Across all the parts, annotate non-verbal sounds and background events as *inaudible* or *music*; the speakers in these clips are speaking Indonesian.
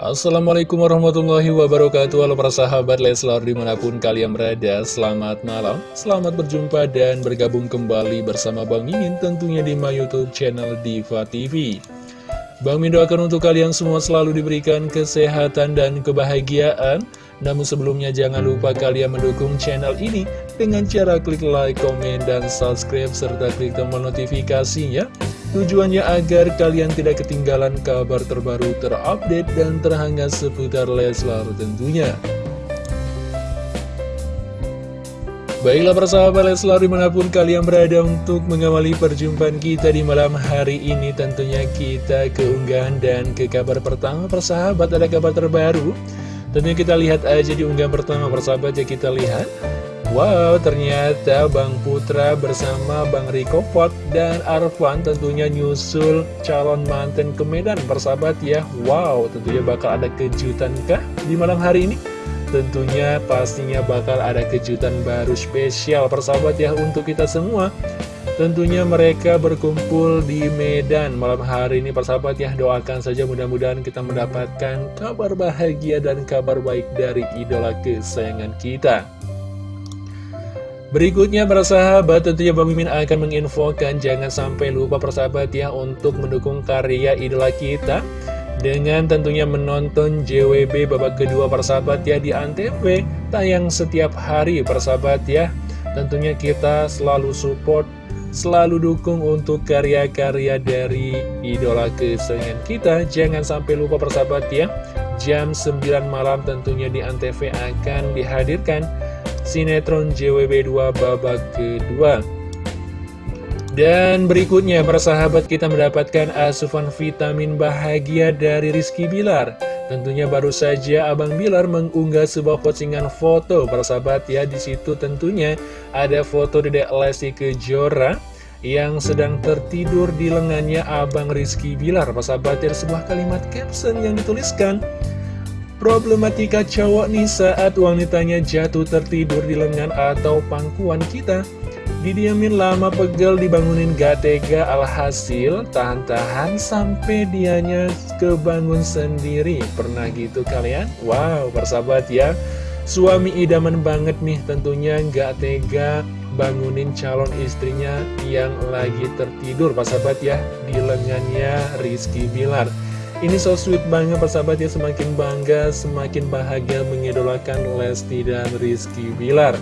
Assalamualaikum warahmatullahi wabarakatuh. Halo para sahabat Leslar di mana pun kalian berada Selamat malam, selamat berjumpa dan bergabung kembali bersama Bang Mimin Tentunya di my youtube channel Diva TV Bang Min doakan untuk kalian semua selalu diberikan kesehatan dan kebahagiaan. Namun sebelumnya jangan lupa kalian mendukung channel ini Dengan cara klik like, komen, dan subscribe Serta klik tombol notifikasinya Tujuannya agar kalian tidak ketinggalan kabar terbaru terupdate dan terhangat seputar Leslar tentunya. Baiklah persahabat Leslar di mana pun kalian berada untuk mengawali perjumpaan kita di malam hari ini Tentunya kita keunggahan dan ke kabar pertama persahabat ada kabar terbaru Tentunya kita lihat aja di unggahan pertama persahabat ya kita lihat Wow, ternyata Bang Putra bersama Bang Riko Pot dan Arfan tentunya nyusul calon manten ke Medan persahabat ya. Wow, tentunya bakal ada kejutan kah di malam hari ini? Tentunya pastinya bakal ada kejutan baru spesial persahabat ya untuk kita semua. Tentunya mereka berkumpul di Medan malam hari ini persahabat ya Doakan saja mudah-mudahan kita mendapatkan kabar bahagia dan kabar baik dari idola kesayangan kita Berikutnya para sahabat tentunya Bang Mimin akan menginfokan jangan sampai lupa persahabat ya untuk mendukung karya idola kita dengan tentunya menonton JWB babak kedua persahabat ya di Antv. Tayang setiap hari persahabat ya. Tentunya kita selalu support selalu dukung untuk karya-karya dari idola kesayangan kita. Jangan sampai lupa persahabat ya jam 9 malam tentunya di Antv akan dihadirkan sinetron JWB2 babak kedua. Dan berikutnya, persahabat kita mendapatkan asupan vitamin bahagia dari Rizky Bilar. Tentunya baru saja Abang Bilar mengunggah sebuah postingan foto, persahabat ya. Di situ tentunya ada foto Dedek Lesti Kejora yang sedang tertidur di lengannya Abang Rizky Bilar. Persahabat ya, sebuah kalimat caption yang dituliskan. Problematika cowok nih saat wanitanya jatuh tertidur di lengan atau pangkuan kita. Didiamin lama pegel dibangunin gak tega alhasil tahan-tahan sampai dianya kebangun sendiri. Pernah gitu kalian? Wow persahabat ya. Suami idaman banget nih tentunya gak tega bangunin calon istrinya yang lagi tertidur persahabat ya Di lengannya Rizky Bilar ini so sweet banget persahabat ya Semakin bangga, semakin bahagia mengidolakan Lesti dan Rizky Bilar.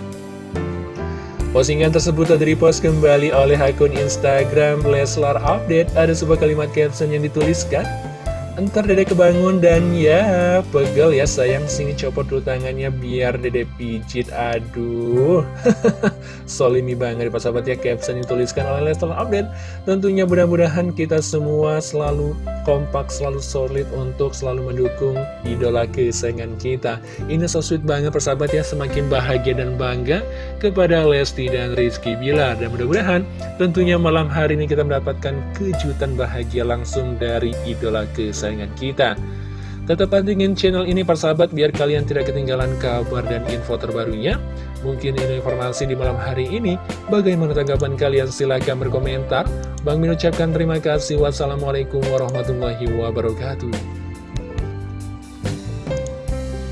Postingan tersebut telah repost kembali oleh akun Instagram Leslar Update. Ada sebuah kalimat caption yang dituliskan Ntar dede kebangun dan ya pegel ya sayang sini copot dulu tangannya biar dede pijit aduh. *laughs* Solimi banget Pak sahabat ya caption yang dituliskan oleh Leslar Update. Tentunya mudah-mudahan kita semua selalu kompak selalu solid untuk selalu mendukung idola kesayangan kita. Ini so sweet banget persahabat ya semakin bahagia dan bangga kepada Lesti dan Rizky Bilar. Dan mudah-mudahan tentunya malam hari ini kita mendapatkan kejutan bahagia langsung dari idola kesayangan kesayangan kita. Tetap pantengin channel ini persahabat biar kalian tidak ketinggalan kabar dan info terbarunya. Mungkin ini informasi di malam hari ini. Bagaimana tanggapan kalian? Silahkan berkomentar. Bang Min ucapkan terima kasih. Wassalamualaikum warahmatullahi wabarakatuh.